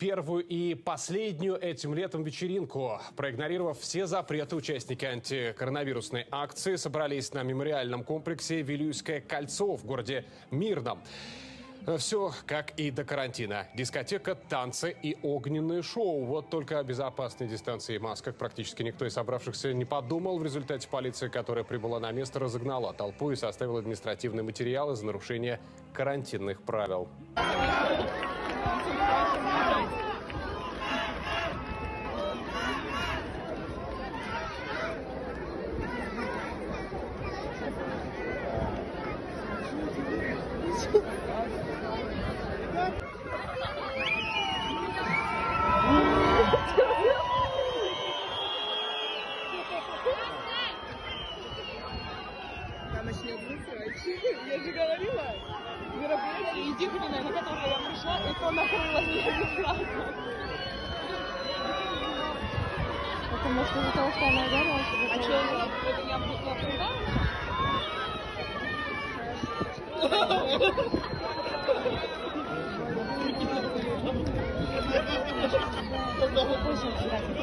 первую и последнюю этим летом вечеринку. Проигнорировав все запреты, участники антикоронавирусной акции собрались на мемориальном комплексе «Вилюйское кольцо» в городе Мирном. Все как и до карантина. Дискотека, танцы и огненные шоу. Вот только о безопасной дистанции и масках практически никто из собравшихся не подумал. В результате полиция, которая прибыла на место, разогнала толпу и составила административные материалы за нарушение карантинных правил. Она начнет высрать. Я же говорила, мероприятие единственное, на которое я пришла, и то накрыло меня не сразу. Это может из-за того, что она ударилась? А что, это я буду обсуждать? Мы гуляем!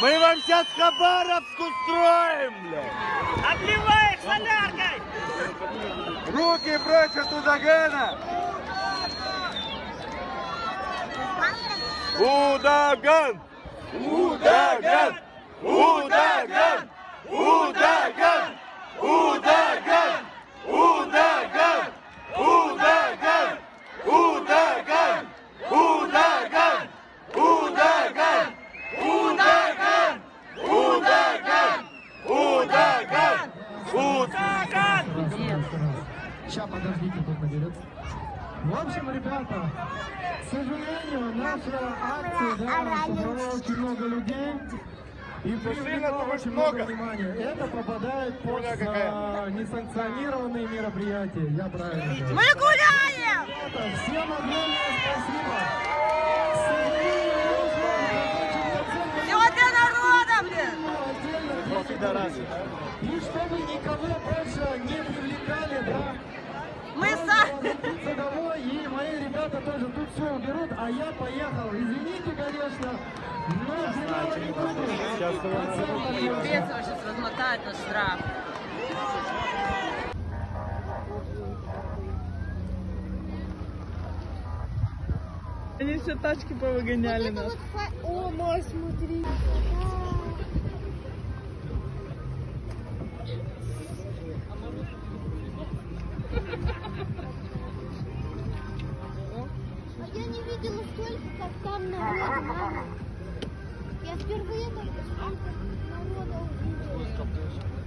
Мы вам сейчас Хабаровск устроим, блядь! Обливаешь соляркой! Руки прочь от Удагана! Удаган! Удаган! Удаган! Удаган! Удаган! Удаган! Удаган! Удаган! Удаган! Удаган! Удаган! Удаган! Удаган! Удаган! Сейчас, подождите, тут наберется. В общем, ребята, к сожалению, наша акция да, собрала очень много людей. И привлекла очень очень много. внимания. Это попадает под а, несанкционированные мероприятия. Я правильно говорю. Мы гуляем! Ребята, всем огромное спасибо. Все для народа, блин! И чтобы никого больше не привлекали, да, Мы сами... и мои ребята тоже тут все уберут, а я поехал. Извините, конечно, буду. Пипец, он сейчас размотает наш штраф. Они все тачки повыгоняли нас. О, мой, смотри. А я не видела столько, как там мама. Я впервые только столько народа увидела.